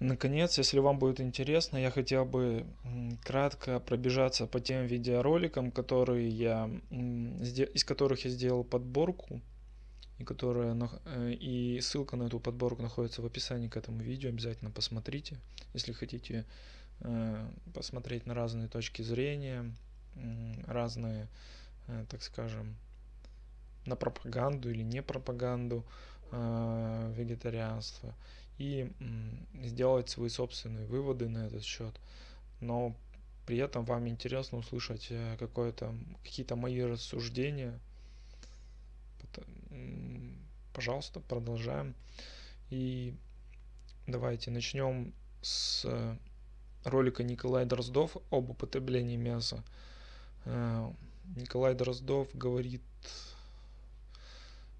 наконец, если вам будет интересно, я хотел бы кратко пробежаться по тем видеороликам, которые я, из которых я сделал подборку, и, которая, э, и ссылка на эту подборку находится в описании к этому видео. Обязательно посмотрите, если хотите э, посмотреть на разные точки зрения, разные, э, так скажем, на пропаганду или не пропаганду вегетарианства и сделать свои собственные выводы на этот счет. Но при этом вам интересно услышать какое-то какие-то мои рассуждения пожалуйста, продолжаем. И давайте начнем с ролика Николай Дроздов об употреблении мяса. Э, Николай Дроздов говорит,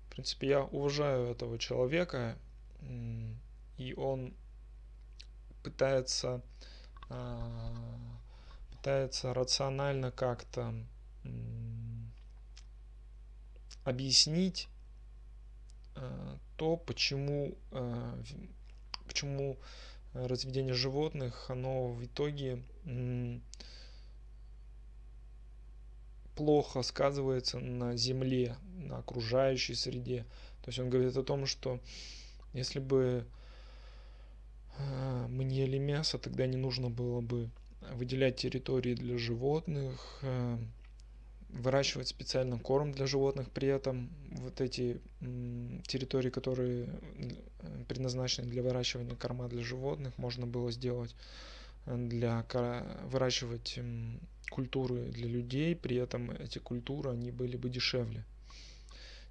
в принципе, я уважаю этого человека, и он пытается, э, пытается рационально как-то объяснить э, то, почему, э, почему разведение животных, оно в итоге плохо сказывается на земле, на окружающей среде. То есть он говорит о том, что если бы мы не ели мясо, тогда не нужно было бы выделять территории для животных, выращивать специально корм для животных, при этом вот эти территории, которые предназначены для выращивания корма для животных, можно было сделать э, для выращивать культуры для людей, при этом эти культуры, они были бы дешевле.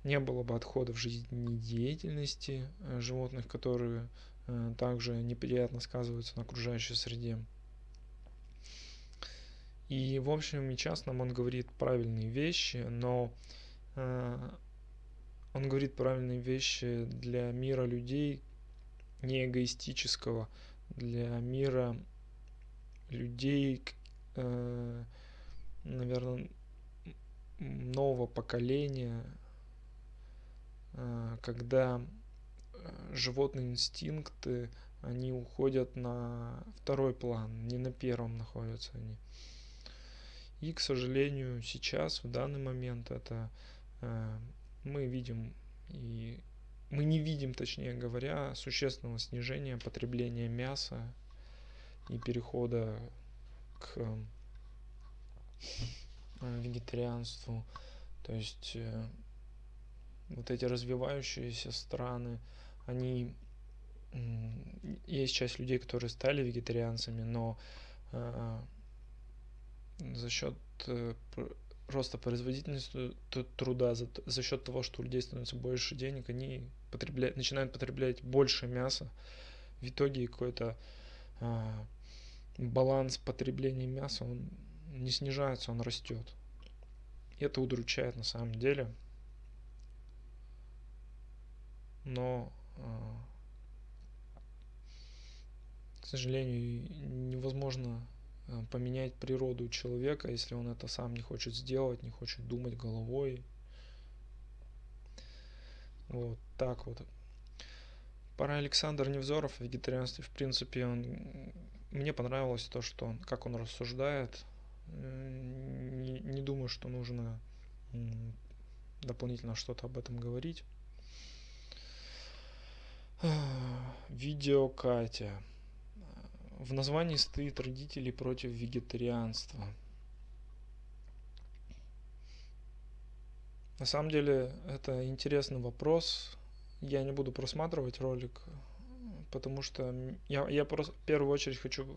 Не было бы отходов жизнедеятельности э, животных, которые э, также неприятно сказываются на окружающей среде. И в общем и частном он говорит правильные вещи, но э, он говорит правильные вещи для мира людей не эгоистического, для мира людей, э, наверное, нового поколения, э, когда э, животные инстинкты, они уходят на второй план, не на первом находятся они. И, к сожалению, сейчас, в данный момент, это э, мы видим и мы не видим, точнее говоря, существенного снижения потребления мяса и перехода к э, вегетарианству. То есть э, вот эти развивающиеся страны, они есть часть людей, которые стали вегетарианцами, но э, за счет э, роста производительности труда, за, за счет того, что у людей становится больше денег, они потребляют, начинают потреблять больше мяса. В итоге какой-то а, баланс потребления мяса, он не снижается, он растет. И это удручает на самом деле. Но, к сожалению, невозможно Э, поменять природу человека, если он это сам не хочет сделать, не хочет думать головой. Вот так вот. Пора Александр Невзоров о вегетарианстве, в принципе, он мне понравилось то, что он, как он рассуждает. Не, не думаю, что нужно дополнительно что-то об этом говорить. Видео Катя. В названии стоит родители против вегетарианства. На самом деле это интересный вопрос. Я не буду просматривать ролик, потому что я, я просто в первую очередь хочу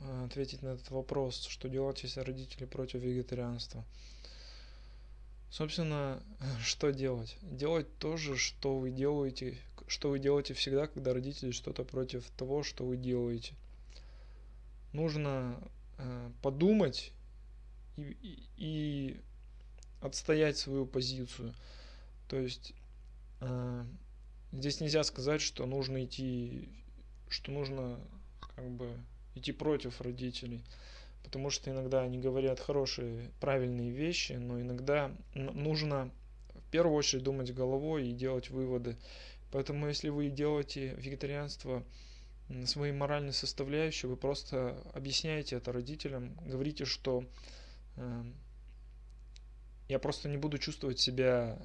э, ответить на этот вопрос, что делать, если родители против вегетарианства. Собственно, что делать? Делать то же, что вы делаете, что вы делаете всегда, когда родители что-то против того, что вы делаете нужно э, подумать и, и, и отстоять свою позицию. То есть э, здесь нельзя сказать, что нужно идти, что нужно как бы идти против родителей, потому что иногда они говорят хорошие, правильные вещи, но иногда нужно в первую очередь думать головой и делать выводы. Поэтому если вы делаете вегетарианство своей моральной составляющей, вы просто объясняете это родителям, говорите, что э, я просто не буду чувствовать себя,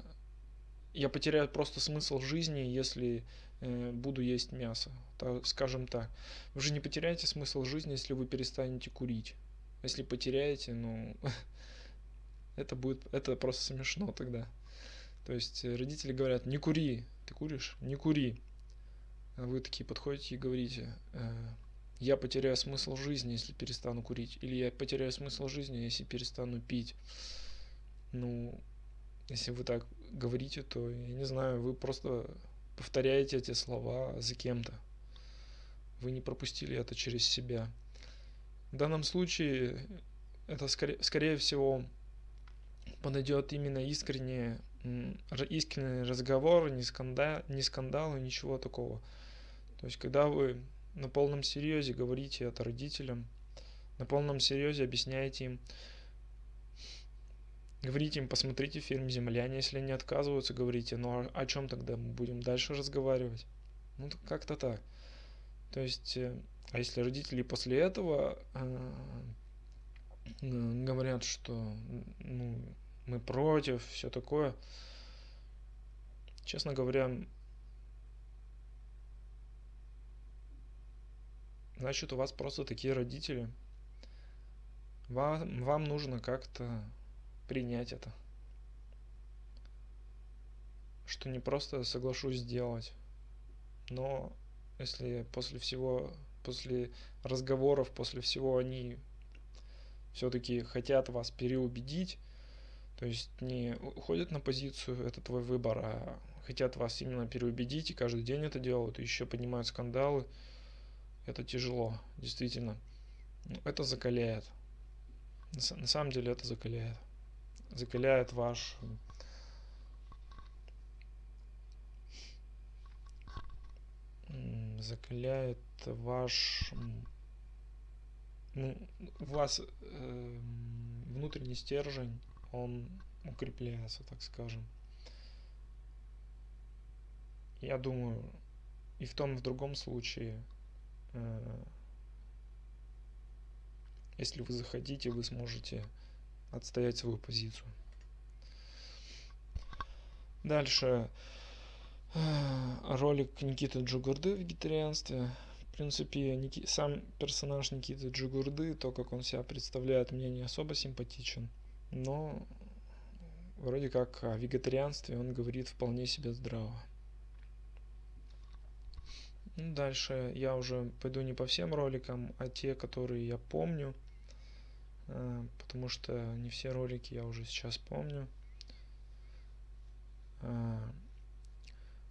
я потеряю просто смысл жизни, если э, буду есть мясо, то, скажем так. Вы же не потеряете смысл жизни, если вы перестанете курить. Если потеряете, ну, это будет, это просто смешно тогда. То есть родители говорят, не кури, ты куришь, не кури. А вы такие подходите и говорите, «Э, я потеряю смысл жизни, если перестану курить, или я потеряю смысл жизни, если перестану пить. Ну, если вы так говорите, то, я не знаю, вы просто повторяете эти слова за кем-то. Вы не пропустили это через себя. В данном случае это, скорее, скорее всего, подойдет именно искренне, искренний разговор, не, скандал, не скандалы, ничего такого. То есть, когда вы на полном серьезе говорите это родителям, на полном серьезе объясняете им, говорите им, посмотрите фильм «Земляне», если они отказываются, говорите, ну а о чем тогда мы будем дальше разговаривать? Ну, как-то так. То есть, э, а если родители после этого э, говорят, что ну, мы против, все такое, честно говоря, значит у вас просто такие родители. Вам, вам нужно как-то принять это. Что не просто соглашусь сделать, но если после всего, после разговоров, после всего они все-таки хотят вас переубедить, то есть не уходят на позицию, это твой выбор, а хотят вас именно переубедить и каждый день это делают, и еще поднимают скандалы, это тяжело, действительно. Ну, это закаляет. На самом деле это закаляет. Закаляет ваш закаляет ваш ну, у вас э, внутренний стержень, он укрепляется, так скажем. Я думаю, и в том, и в другом случае Э, если вы захотите, вы сможете отстоять свою позицию. Дальше э, ролик Никиты Джугурды в вегетарианстве. В принципе, Ники... сам персонаж Никиты Джугурды, то, как он себя представляет, мне не особо симпатичен. Но вроде как о вегетарианстве он говорит вполне себе здраво. Ну, дальше я уже пойду не по всем роликам, а те, которые я помню, э, потому что не все ролики я уже сейчас помню. Э,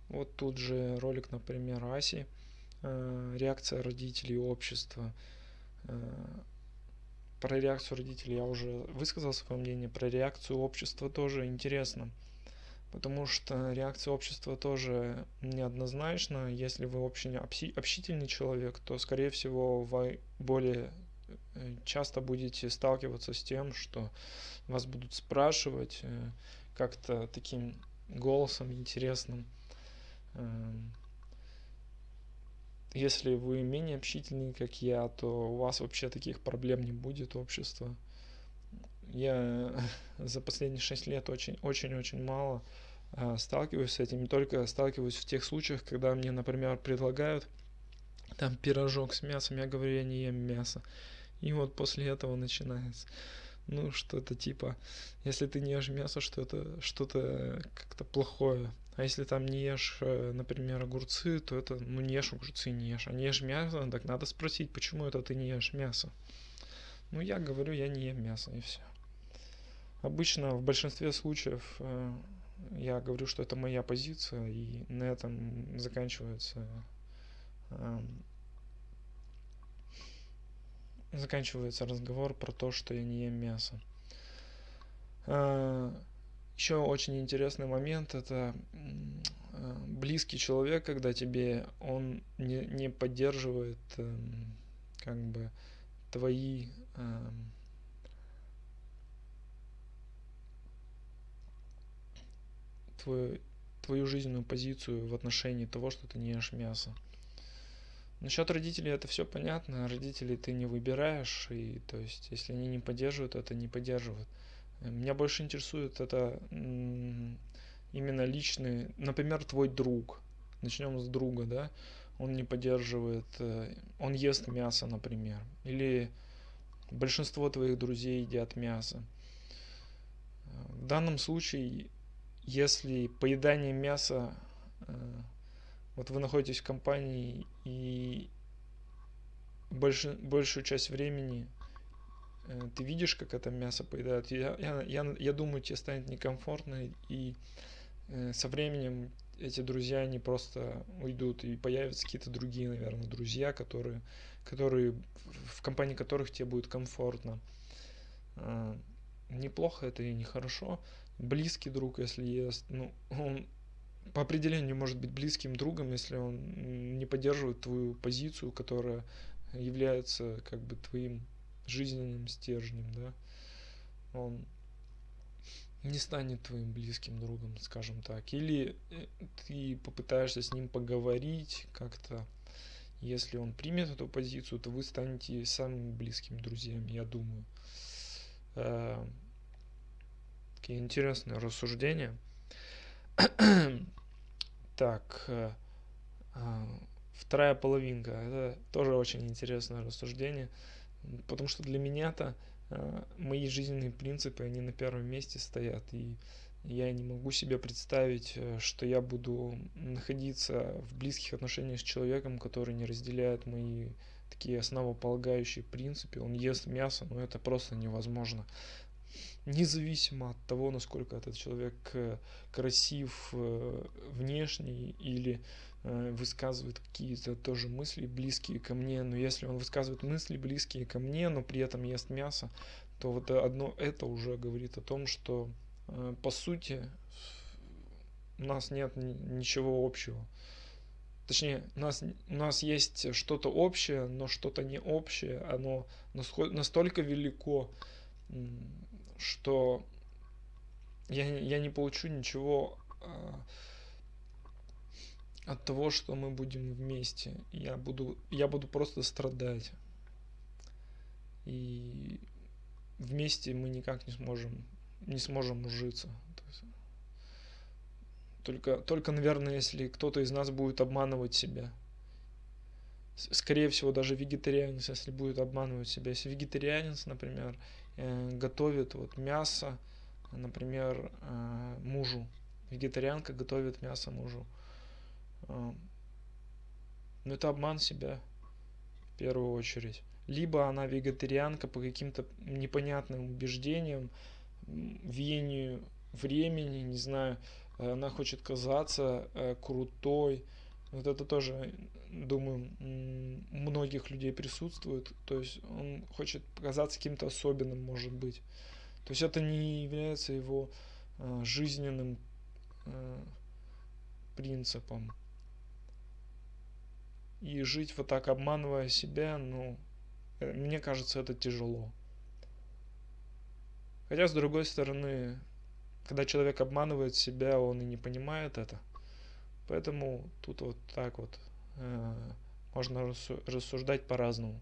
вот тут же ролик, например, Аси, э, реакция родителей общества. Про реакцию родителей я уже высказал свое мнение, про реакцию общества тоже интересно потому что реакция общества тоже неоднозначна. Если вы очень общительный человек, то, скорее всего, вы более э, часто будете сталкиваться с тем, что вас будут спрашивать э, как-то таким голосом интересным. Если вы менее общительный, как я, то у вас вообще таких проблем не будет общества. Я за последние шесть лет очень-очень-очень мало а, сталкиваюсь с этим, не только сталкиваюсь в тех случаях, когда мне, например, предлагают там пирожок с мясом, я говорю, я не ем мясо. И вот после этого начинается. Ну, что-то типа, если ты не ешь мясо, что это что-то как-то плохое. А если там не ешь, э, например, огурцы, то это, ну, не ешь огурцы, не ешь. А не ешь мясо, так надо спросить, почему это ты не ешь мясо. Ну, я говорю, я не ем мясо, и все. Обычно в большинстве случаев э, я говорю, что это моя позиция, и на этом заканчивается заканчивается разговор про то, что я не ем мясо. Еще очень интересный момент это а, близкий человек, когда тебе он не, не поддерживает эм, как бы твои эм, твою, твою жизненную позицию в отношении того, что ты не ешь мясо. Насчет родителей это все понятно. Родителей ты не выбираешь, и то есть, если они не поддерживают, это не поддерживают. Меня больше интересует это именно личный, например, твой друг. Начнем с друга, да? Он не поддерживает, э, он ест мясо, например. Или большинство твоих друзей едят мясо. В данном случае, если поедание мяса, э, вот вы находитесь в компании и больше, большую часть времени ты видишь, как это мясо поедают, я, я, я, я думаю, тебе станет некомфортно, и э, со временем эти друзья, они просто уйдут, и появятся какие-то другие, наверное, друзья, которые, которые в компании которых тебе будет комфортно. Э, неплохо это и нехорошо. Близкий друг, если есть, ну, он по определению может быть близким другом, если он не поддерживает твою позицию, которая является как бы твоим жизненным стержнем, да, он не станет твоим близким другом, скажем так. Или э, ты попытаешься с ним поговорить как-то, если он примет эту позицию, то вы станете самыми близкими друзьями, я думаю. Э, такие интересные рассуждения. Так, э, а, вторая половинка. Это тоже очень интересное рассуждение, потому что для меня-то э, мои жизненные принципы, они на первом месте стоят, и я не могу себе представить, э, что я буду находиться в близких отношениях с человеком, который не разделяет мои такие основополагающие принципы. Он ест мясо, но это просто невозможно независимо от того, насколько этот человек э, красив внешне или высказывает какие-то тоже мысли близкие ко мне, но если он высказывает мысли близкие ко мне, но при этом ест мясо, то вот одно это уже говорит о том, что по сути у нас нет ничего общего. Точнее, у нас, у нас есть что-то общее, но что-то не общее, оно настолько велико, что я, я не получу ничего э, от того, что мы будем вместе. Я буду, я буду просто страдать. И вместе мы никак не сможем, не сможем ужиться. Только, только, наверное, если кто-то из нас будет обманывать себя. Скорее всего, даже вегетарианец, если будет обманывать себя. Если вегетарианец, например, Э, готовит вот мясо, например, э, мужу. Вегетарианка готовит мясо мужу. Э, но это обман себя в первую очередь. Либо она вегетарианка по каким-то непонятным убеждениям, веянию времени, не знаю, она хочет казаться крутой. Вот это тоже думаю, многих людей присутствует. То есть он хочет показаться каким-то особенным, может быть. То есть это не является его э, жизненным э, принципом. И жить вот так, обманывая себя, ну, э, мне кажется, это тяжело. Хотя, с другой стороны, когда человек обманывает себя, он и не понимает это. Поэтому тут вот так вот Э, можно рассуждать по-разному.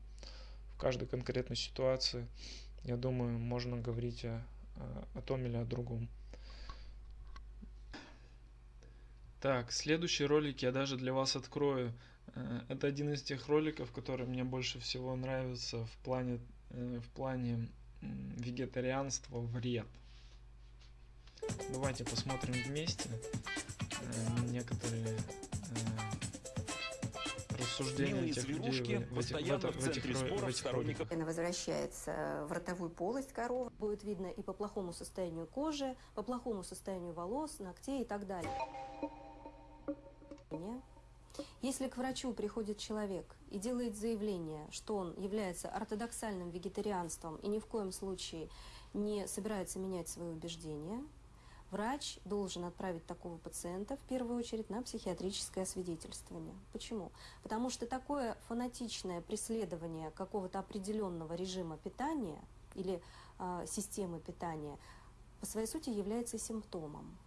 В каждой конкретной ситуации, я думаю, можно говорить о, о том или о другом. Так, следующий ролик я даже для вас открою. Э, это один из тех роликов, который мне больше всего нравится в плане, э, в плане вегетарианства вред. Давайте посмотрим вместе некоторые рассуждения Милые этих людей в, постоянно в, в, в центре споров сторонников. Она возвращается в ротовую полость коровы. Будет видно и по плохому состоянию кожи, по плохому состоянию волос, ногтей и так далее. Если к врачу приходит человек и делает заявление, что он является ортодоксальным вегетарианством и ни в коем случае не собирается менять свои убеждения, врач должен отправить такого пациента в первую очередь на психиатрическое освидетельствование. Почему? Потому что такое фанатичное преследование какого-то определенного режима питания или э, системы питания по своей сути является симптомом.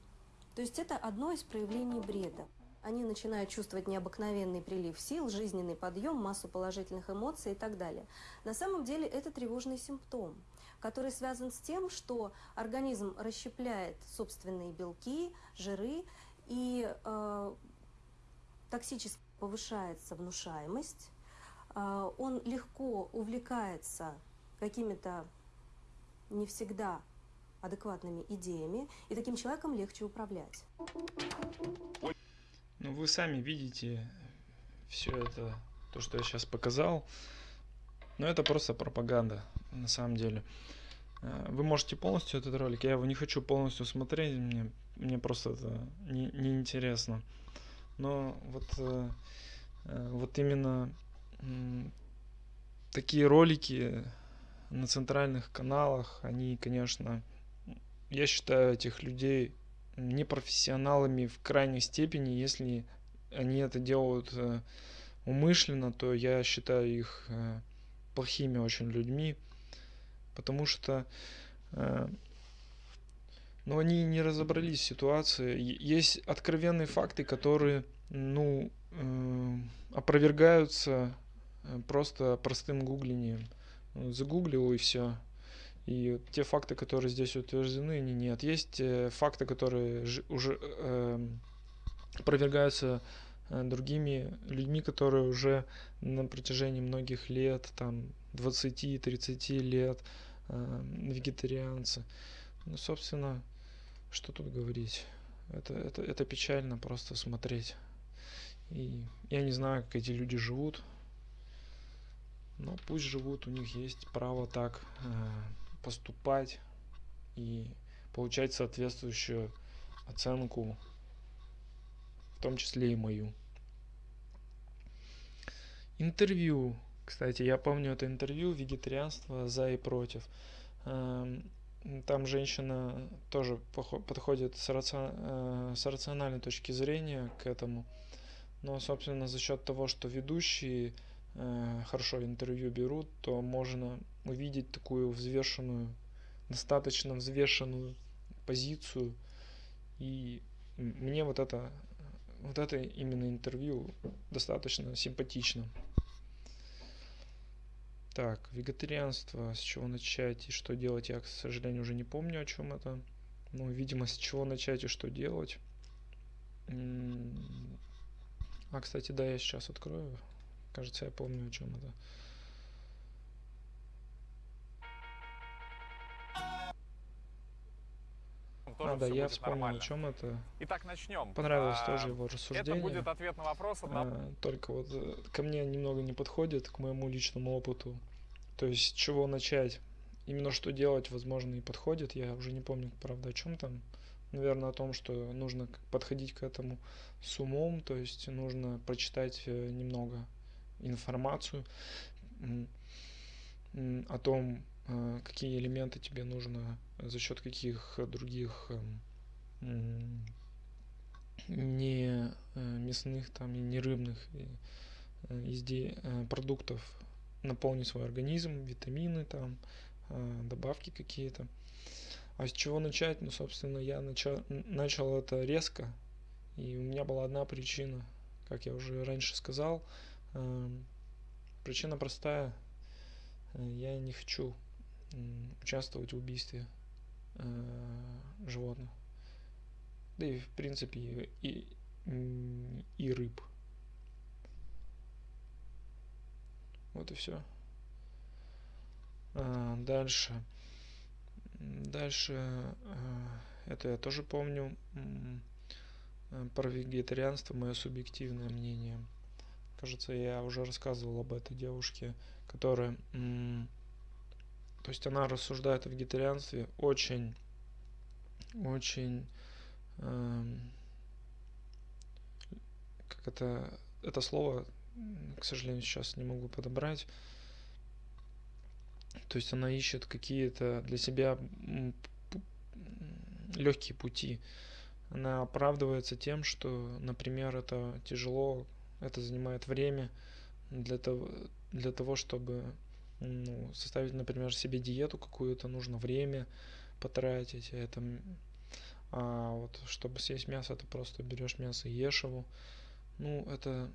То есть это одно из проявлений бреда. Они начинают чувствовать необыкновенный прилив сил, жизненный подъем, массу положительных эмоций и так далее. На самом деле это тревожный симптом, который связан с тем, что организм расщепляет собственные белки, жиры, и э, токсически повышается внушаемость, э, он легко увлекается какими-то не всегда адекватными идеями, и таким человеком легче управлять. Ну, вы сами видите все это, то, что я сейчас показал. Но это просто пропаганда, на самом деле. Э, вы можете полностью этот ролик, я его не хочу полностью смотреть, мне, мне просто это не, не интересно. Но вот, э, э, вот именно такие ролики на центральных каналах, они, конечно, я считаю этих людей непрофессионалами в крайней степени, если они это делают э, умышленно, то я считаю их э, плохими очень людьми, потому что э, ну, они не разобрались в ситуации. Есть откровенные факты, которые ну, опровергаются просто простым гуглением. Загуглил и все. И те факты, которые здесь утверждены, они нет. Есть э, факты, которые уже э, опровергаются э, другими людьми, которые уже на протяжении многих лет, там 20-30 лет, э, вегетарианцы. Ну, собственно, что тут говорить? Это, это, это печально просто смотреть. И я не знаю, как эти люди живут. Но пусть живут, у них есть право так. Э, поступать и получать соответствующую оценку, в том числе и мою. Интервью. Кстати, я помню это интервью «Вегетарианство за и против». Эм, там женщина тоже подходит с, рацион... Э, с рациональной точки зрения к этому. Но, собственно, за счет того, что ведущие хорошо интервью берут, то можно увидеть такую взвешенную, достаточно взвешенную позицию. И мне вот это, вот это именно интервью достаточно симпатично. Так, вегетарианство, с чего начать и что делать, я, к сожалению, уже не помню, о чем это. Ну, видимо, с чего начать и что делать. А, кстати, да, я сейчас открою. Кажется, я помню, о чем это. тоже а, да, я вспомнил, нормально. о чем это. Итак, начнем. Понравилось а, тоже его рассуждение. Это будет ответ на вопрос. Одного... А, только вот э, ко мне немного не подходит, к моему личному опыту. То есть, с чего начать? Именно что делать, возможно, и подходит. Я уже не помню, правда, о чем там. Наверное, о том, что нужно подходить к этому с умом, то есть нужно прочитать э, немного информацию о том, э, какие элементы тебе нужно за счет каких других эм, не э, мясных там и не рыбных э, изде... Э, продуктов наполнить свой организм, витамины там, добавки какие-то. А с чего начать? Ну, собственно, я начал, начал это резко, и у меня была одна причина, как я уже раньше сказал. Эм, причина простая. Я не хочу участвовать в убийстве э, животных. Да и в принципе и, и рыб. Вот и все. А, дальше. Дальше. А, это я тоже помню. Про вегетарианство мое субъективное мнение. Кажется, я уже рассказывал об этой девушке, которая то есть она рассуждает о вегетарианстве очень, очень, эм, как это, это слово, к сожалению, сейчас не могу подобрать. То есть она ищет какие-то для себя легкие пути. Она оправдывается тем, что, например, это тяжело, это занимает время для того, для того чтобы ну, составить, например, себе диету какую-то, нужно время потратить, это, а вот чтобы съесть мясо, ты просто берешь мясо и ешь его, ну, это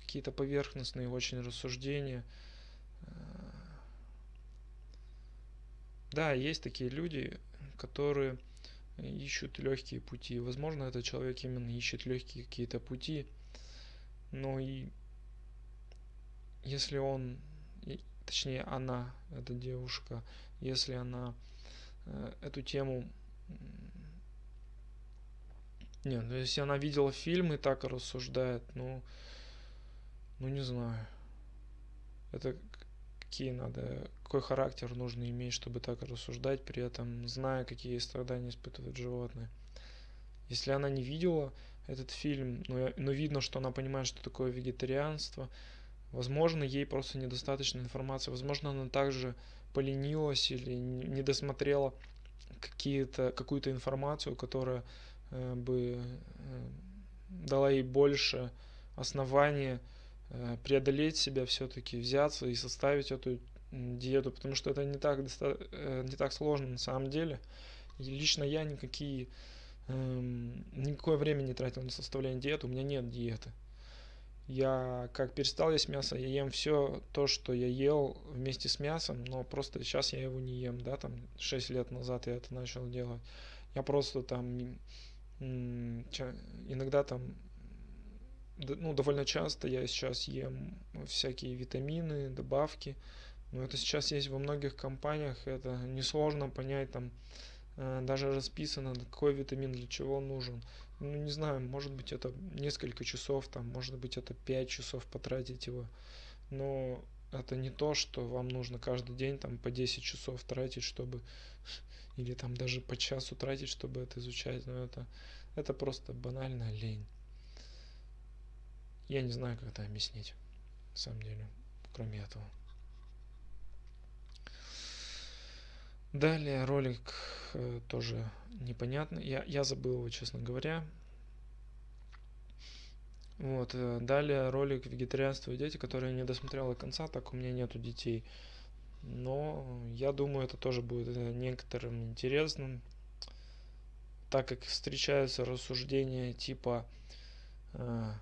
какие-то поверхностные очень рассуждения. Да, есть такие люди, которые ищут легкие пути. Возможно, этот человек именно ищет легкие какие-то пути, но и если он, точнее она, эта девушка, если она э, эту тему нет, ну если она видела фильм и так рассуждает, ну, ну не знаю. Это какие надо, какой характер нужно иметь, чтобы так рассуждать, при этом зная, какие страдания испытывают животные. Если она не видела этот фильм, но, но видно, что она понимает, что такое вегетарианство, возможно, ей просто недостаточно информации, возможно, она также поленилась или не досмотрела какие-то, какую-то информацию, которая э, бы э, дала ей больше основания Э, преодолеть себя все-таки, взяться и составить эту диету, потому что это не так, э, не так сложно на самом деле. И лично я никакие, эм, никакое время не тратил на составление диеты, у меня нет диеты. Я как перестал есть мясо, я ем все то, что я ел вместе с мясом, но просто сейчас я его не ем, да, там 6 лет назад я это начал делать. Я просто там иногда там ну, довольно часто я сейчас ем всякие витамины, добавки. Но это сейчас есть во многих компаниях, это несложно понять, там даже расписано, какой витамин для чего нужен. Ну, не знаю, может быть это несколько часов, там, может быть это 5 часов потратить его. Но это не то, что вам нужно каждый день там по 10 часов тратить, чтобы или там даже по часу тратить, чтобы это изучать. Но это, это просто банальная лень. Я не знаю, как это объяснить, на самом деле, кроме этого. Далее ролик э, тоже непонятный. Я, я забыл его, честно говоря. Вот, э, далее ролик «Вегетарианство и дети», который я не досмотрел до конца, так у меня нету детей. Но я думаю, это тоже будет э, некоторым интересным, так как встречаются рассуждения типа э,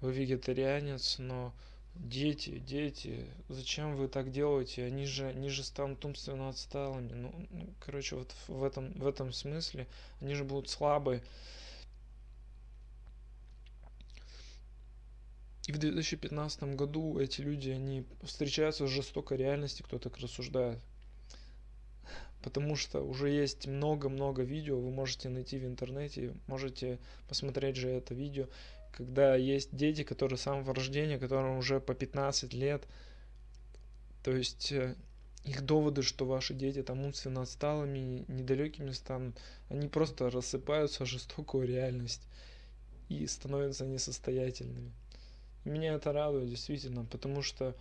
вы вегетарианец, но дети, дети, зачем вы так делаете? Они же, они же станут умственно отсталыми. Ну, короче, вот в этом, в этом смысле они же будут слабые. И в 2015 году эти люди, они встречаются с жестокой реальностью, кто так рассуждает. Потому что уже есть много-много видео, вы можете найти в интернете, можете посмотреть же это видео когда есть дети, которые с самого рождения, которым уже по 15 лет, то есть э, их доводы, что ваши дети там умственно отсталыми, недалекими станут, они просто рассыпаются в жестокую реальность и становятся несостоятельными. меня это радует действительно, потому что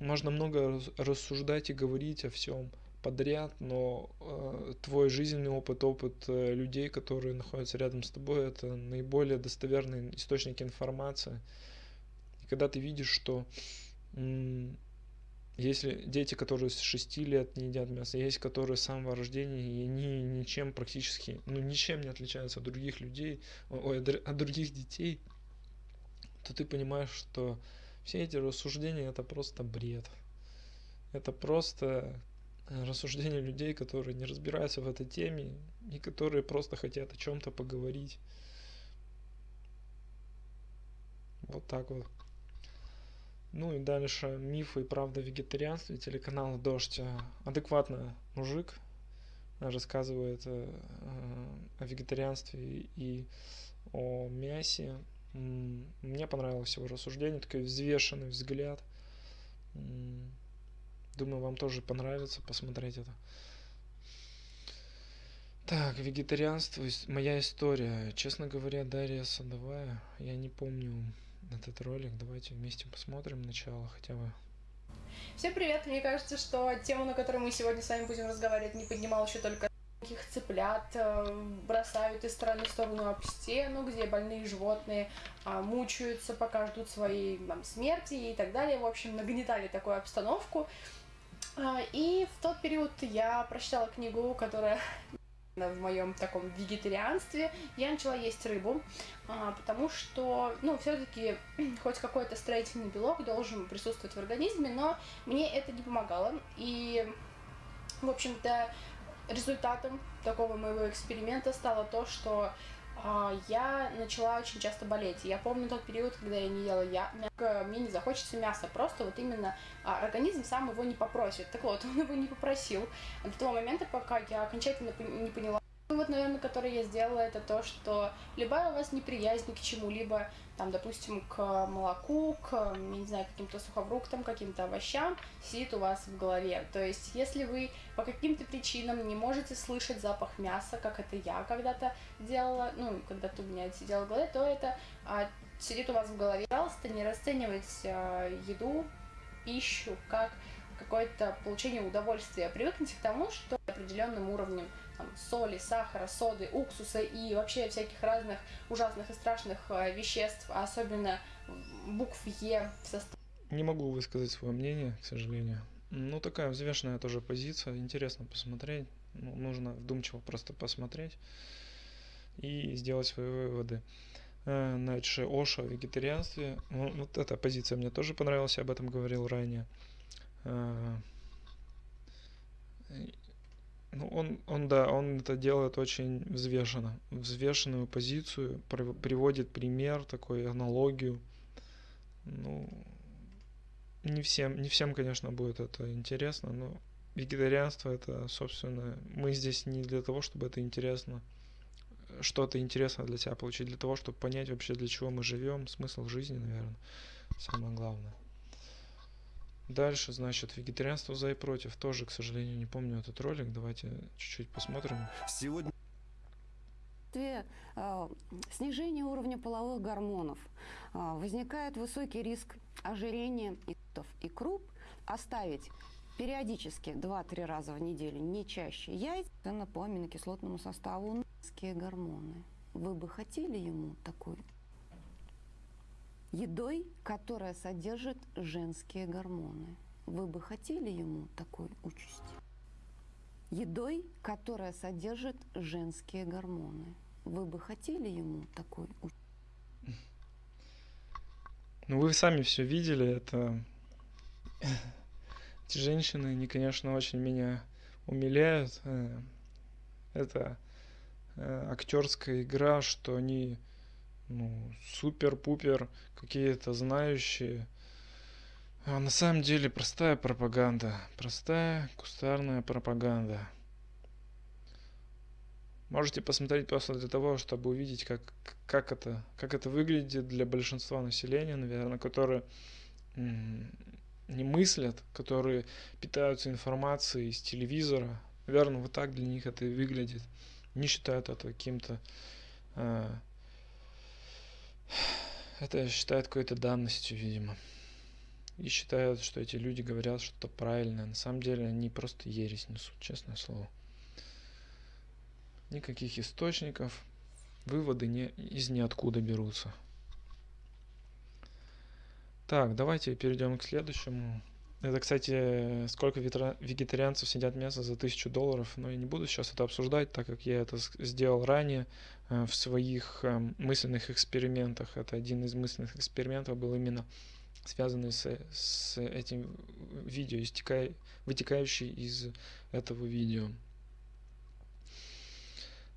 можно много рассуждать и говорить о всем, подряд, но э, твой жизненный опыт, опыт э, людей, которые находятся рядом с тобой, это наиболее достоверный источник информации. И когда ты видишь, что если дети, которые с 6 лет не едят мясо, есть которые с самого рождения, и они ничем практически, ну ничем не отличаются от других людей, ой, от других детей, то ты понимаешь, что все эти рассуждения это просто бред. Это просто рассуждения людей, которые не разбираются в этой теме и которые просто хотят о чем-то поговорить. Вот так вот. Ну и дальше мифы и правда вегетарианства. Телеканал Дождь адекватно мужик рассказывает э, о вегетарианстве и о мясе. Мне понравилось его рассуждение, такой взвешенный взгляд. Думаю, вам тоже понравится посмотреть это. Так, вегетарианство, моя история. Честно говоря, Дарья Садовая, я не помню этот ролик. Давайте вместе посмотрим начало хотя бы. Всем привет! Мне кажется, что тему, на которой мы сегодня с вами будем разговаривать, не поднимал еще только таких цыплят э, бросают из стороны в сторону об стену, где больные животные а, мучаются, пока ждут своей там, смерти и так далее. В общем, нагнетали такую обстановку. А, и в тот период я прочитала книгу, которая в моем таком вегетарианстве я начала есть рыбу, а, потому что, ну, все-таки хоть какой-то строительный белок должен присутствовать в организме, но мне это не помогало. И, в общем-то, результатом такого моего эксперимента стало то, что я начала очень часто болеть. Я помню тот период, когда я не ела я, мясо, мне не захочется мяса, просто вот именно а, организм сам его не попросит. Так вот, он его не попросил до того момента, пока я окончательно не поняла, Вывод, наверное, который я сделала, это то, что любая у вас неприязнь к чему-либо, там, допустим, к молоку, к, не знаю, каким-то сухофруктам, каким-то овощам, сидит у вас в голове. То есть, если вы по каким-то причинам не можете слышать запах мяса, как это я когда-то делала, ну, когда-то у меня это сидело в голове, то это а, сидит у вас в голове. Пожалуйста, не расценивайте а, еду, пищу как какое-то получение удовольствия. Привыкните к тому, что определенным уровнем там, соли, сахара, соды, уксуса и вообще всяких разных ужасных и страшных э, веществ, а особенно букв Е в составе. Не могу высказать свое мнение, к сожалению. Ну, такая взвешенная тоже позиция. Интересно посмотреть. Ну, нужно вдумчиво просто посмотреть и сделать свои выводы. Дальше э, Оша в вегетарианстве. Ну, вот эта позиция мне тоже понравилась, я об этом говорил ранее. Э, ну, он, он, да, он это делает очень взвешенно. Взвешенную позицию, приводит пример, такой аналогию. Ну, не всем, не всем, конечно, будет это интересно, но вегетарианство это, собственно, мы здесь не для того, чтобы это интересно, что-то интересное для себя получить, для того, чтобы понять вообще, для чего мы живем, смысл жизни, наверное, самое главное. Дальше, значит, вегетарианство за и против. Тоже, к сожалению, не помню этот ролик. Давайте чуть-чуть посмотрим. Сегодня э, снижение уровня половых гормонов, э, возникает высокий риск ожирения и круп, оставить периодически 2-3 раза в неделю, не чаще, яйца по аминокислотному составу гормоны. Вы бы хотели ему такой едой, которая содержит женские гормоны. Вы бы хотели ему такой участи? Едой, которая содержит женские гормоны. Вы бы хотели ему такой участи? Ну, вы сами все видели, это... Эти женщины, они, конечно, очень меня умиляют. Э, это э, актерская игра, что они ну, супер-пупер какие-то знающие. А на самом деле простая пропаганда. Простая кустарная пропаганда. Можете посмотреть просто для того, чтобы увидеть, как, как, это, как это выглядит для большинства населения, наверное, которые не мыслят, которые питаются информацией из телевизора. Наверное, вот так для них это и выглядит. Не считают это каким-то э, это считают какой-то данностью, видимо. И считают, что эти люди говорят что-то правильное. На самом деле они просто ересь несут, честное слово. Никаких источников, выводы не, из ниоткуда берутся. Так, давайте перейдем к следующему. Это, кстати, сколько вегетарианцев сидят мясо за тысячу долларов, но я не буду сейчас это обсуждать, так как я это сделал ранее э, в своих эм, мысленных экспериментах. Это один из мысленных экспериментов был именно связанный с, с этим видео, истекай, вытекающий из этого видео.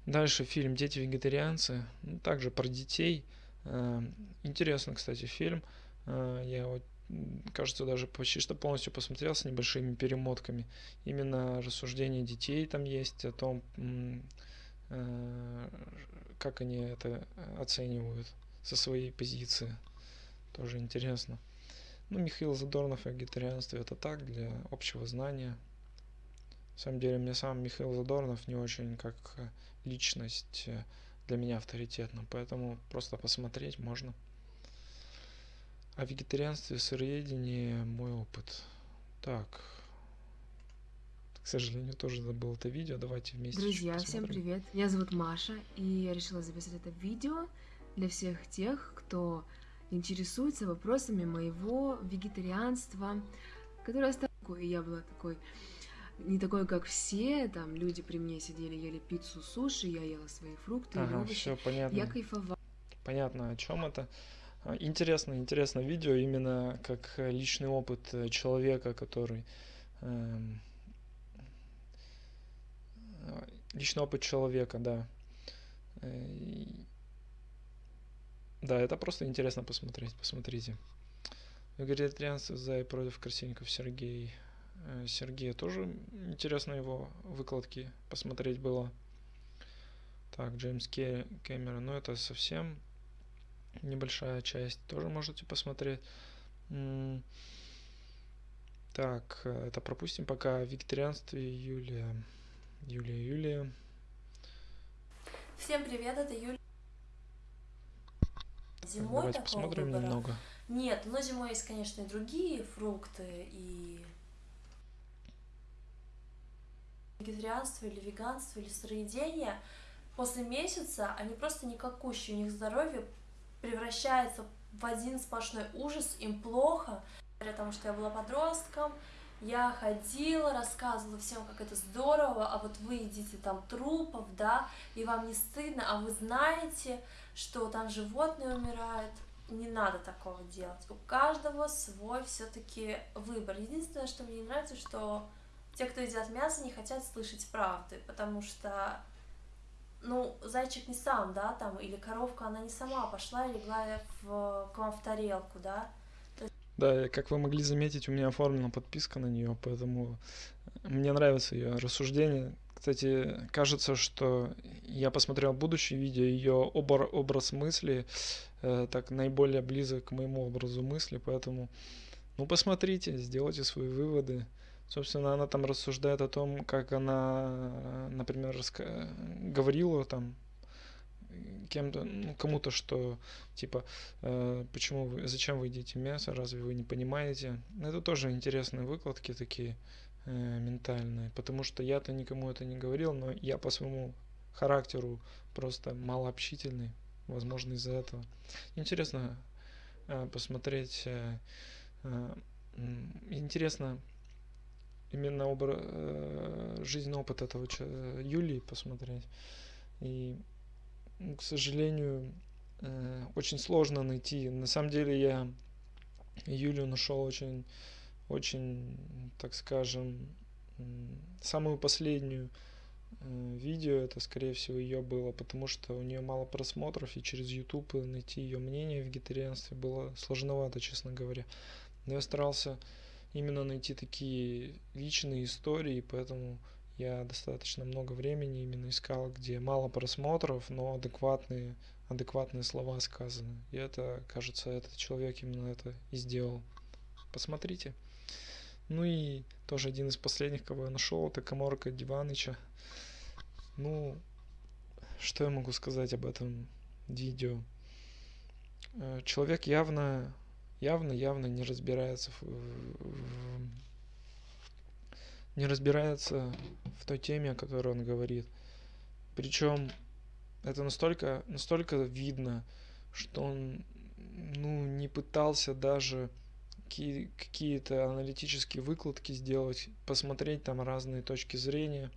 Дальше фильм «Дети вегетарианцы», ну, также про детей. Эм, интересно, кстати, фильм. Э, я вот кажется, даже почти что полностью посмотрел с небольшими перемотками. Именно рассуждения детей там есть о том, э, как они это оценивают со своей позиции. Тоже интересно. Ну, Михаил Задорнов и вегетарианство это так, для общего знания. На самом деле, мне сам Михаил Задорнов не очень как личность э, для меня авторитетна, поэтому просто посмотреть можно. О вегетарианстве, сыроедении мой опыт. Так. К сожалению, тоже забыл это видео. Давайте вместе. Друзья, всем привет. Меня зовут Маша, и я решила записать это видео для всех тех, кто интересуется вопросами моего вегетарианства, которое стало и я была такой не такой, как все, там люди при мне сидели, ели пиццу, суши, я ела свои фрукты и Ага, овощи. все понятно. Я кайфовала. Понятно, о чем это. А, Интересно, интересно видео именно как э, личный опыт э, человека, который эм, э, личный опыт человека, да. Да, это просто интересно посмотреть. Посмотрите. Вегетарианство за и против красильников Сергей. Сергея тоже интересно его выкладки посмотреть было. Так, Джеймс Кэмерон, ну это совсем небольшая часть, тоже можете посмотреть. Так, э, это пропустим пока. Вегетарианстве Юлия. Юлия, Юлия. Всем привет, это. Так, Зимой давайте такого посмотрим выбора немного. нет, но зимой есть, конечно, и другие фрукты, и вегетарианство или веганство или сыроедение. После месяца они просто никакущие, у них здоровье превращается в один сплошной ужас, им плохо. Потому что я была подростком, я ходила, рассказывала всем, как это здорово, а вот вы едите там трупов, да, и вам не стыдно, а вы знаете, что там животные умирают. Не надо такого делать. У каждого свой все-таки выбор. Единственное, что мне не нравится, что те, кто едят мясо, не хотят слышать правды, потому что ну, зайчик не сам, да, там, или коровка, она не сама пошла и легла в, к вам в тарелку, да, Да, как вы могли заметить, у меня оформлена подписка на нее, поэтому мне нравится ее рассуждение. Кстати, кажется, что я посмотрел будущее видео, ее образ мысли э, так наиболее близок к моему образу мысли, поэтому, ну, посмотрите, сделайте свои выводы. Собственно, она там рассуждает о том, как она, например, говорила там кем-то, ну, кому-то, что типа, э, почему вы, зачем вы едите мясо, разве вы не понимаете? Это тоже интересные выкладки такие э, ментальные, потому что я-то никому это не говорил, но я по своему характеру просто малообщительный, возможно, из-за этого. Интересно э, посмотреть, э, э, интересно именно обра- э, жизненный опыт этого Юлии посмотреть. И, ну, к сожалению, э, очень сложно найти. На самом деле я Юлю нашел очень, очень, так скажем, самую последнюю э, видео, это, скорее всего, ее было, потому что у нее мало просмотров, и через YouTube найти ее мнение в вегетарианстве было сложновато, честно говоря. Но я старался именно найти такие личные истории, поэтому я достаточно много времени именно искал, где мало просмотров, но адекватные, адекватные слова сказаны. И это, кажется, этот человек именно это и сделал. Посмотрите. Ну и тоже один из последних, кого я нашел, это Коморка Диваныча. Ну, что я могу сказать об этом видео? Э, Человек явно, явно, явно не разбирается в, в- не разбирается в той теме, о которой он говорит. Причем это настолько, настолько видно, что он ну, не пытался даже какие- какие-то аналитические выкладки сделать, посмотреть там разные точки зрения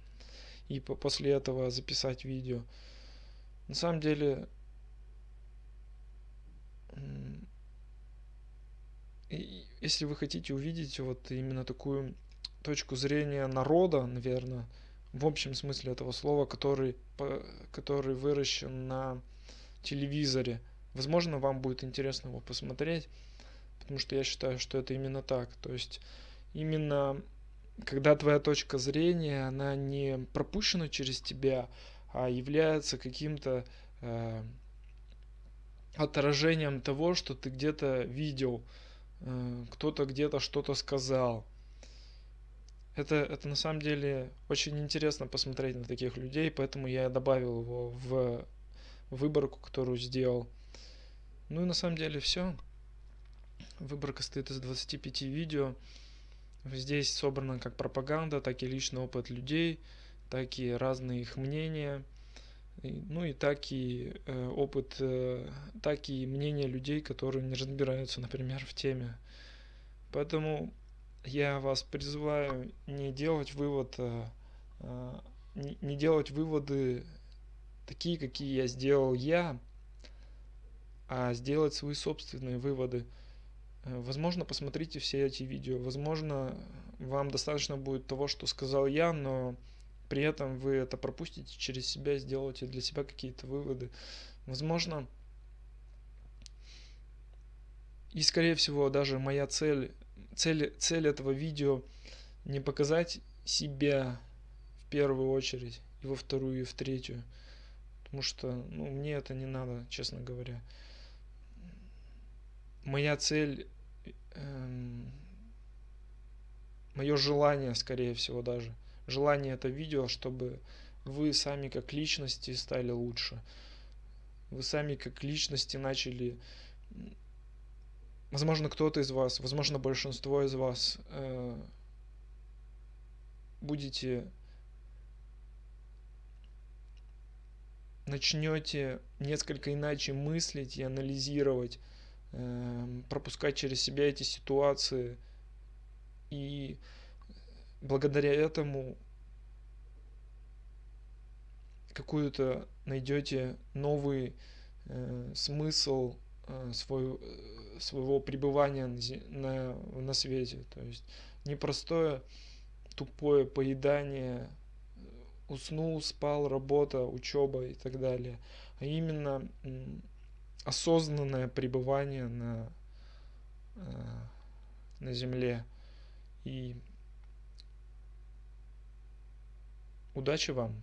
и по- после этого записать видео. На самом деле, если вы хотите увидеть вот именно такую точку зрения народа, наверное, в общем смысле этого слова, который, который выращен на телевизоре, возможно, вам будет интересно его посмотреть, потому что я считаю, что это именно так. То есть именно когда твоя точка зрения, она не пропущена через тебя, а является каким-то э, отражением того, что ты где-то видел, кто-то где-то что-то сказал. Это, это на самом деле очень интересно посмотреть на таких людей, поэтому я добавил его в выборку, которую сделал. Ну и на самом деле все. Выборка состоит из 25 видео. Здесь собрана как пропаганда, так и личный опыт людей, так и разные их мнения, ну и так и э, опыт, э, так и мнения людей, которые не разбираются, например, в теме. Поэтому я вас призываю не делать вывод, э, не, делать выводы такие, какие я сделал я, а сделать свои собственные выводы. Возможно, посмотрите все эти видео. Возможно, вам достаточно будет того, что сказал я, но при этом вы это пропустите через себя, сделаете для себя какие-то выводы. Возможно, и скорее всего даже моя цель, цель, цель этого видео не показать себя в первую очередь, и во вторую, и в третью. Потому что ну, мне это не надо, честно говоря. Моя цель, эм, мое желание, скорее всего, даже, желание это видео, чтобы вы сами как личности стали лучше. Вы сами как личности начали возможно, кто-то из вас, возможно, большинство из вас э, будете начнете несколько иначе мыслить и анализировать, э, пропускать через себя эти ситуации, и благодаря этому какую-то найдете новый э, смысл э, свой, э, своего пребывания на, на, свете. То есть непростое тупое поедание уснул, спал, работа, учеба и так далее, а именно осознанное пребывание на, э, на Земле. И удачи вам!